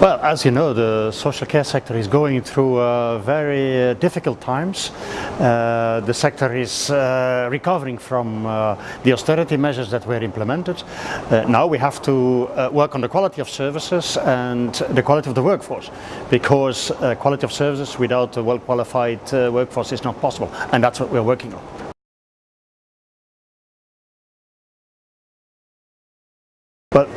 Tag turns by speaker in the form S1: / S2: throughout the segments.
S1: Well, as you know, the social care sector is going through uh, very uh, difficult times. Uh, the sector is uh, recovering from uh, the austerity measures that were implemented. Uh, now we have to work on the quality of services and the quality of the workforce because quality of services without a well-qualified workforce is not possible and that's what we're working on. But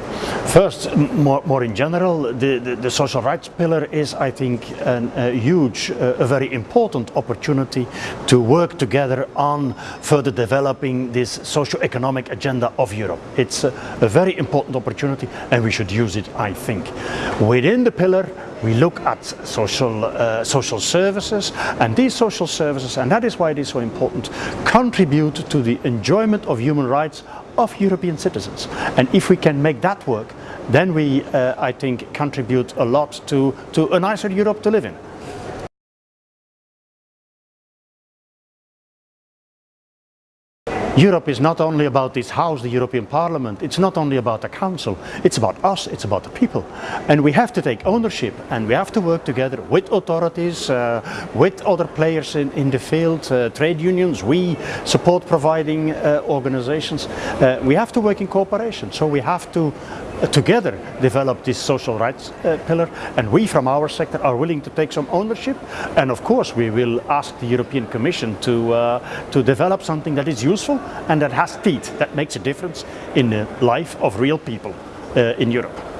S1: First, more, more in general, the, the, the, social rights pillar is, I think, an, a huge, uh, a very important opportunity to work together on further developing this socio-economic agenda of Europe. It's a, a very important opportunity and we should use it, I think. Within the pillar, we look at social, uh, social services and these social services, and that is why it is so important, contribute to the enjoyment of human rights of European citizens. And if we can make that work, then we, uh, I think, contribute a lot to, to a nicer Europe to live in. Europe is not only about this house, the European Parliament, it's not only about the Council, it's about us, it's about the people. And we have to take ownership and we have to work together with authorities, uh, with other players in, in the field, uh, trade unions, we support providing uh, organizations. Uh, we have to work in cooperation, so we have to together develop this social rights uh, pillar and we from our sector are willing to take some ownership and of course we will ask the European Commission to, uh, to develop something that is useful and that has teeth, that makes a difference in the life of real people uh, in Europe.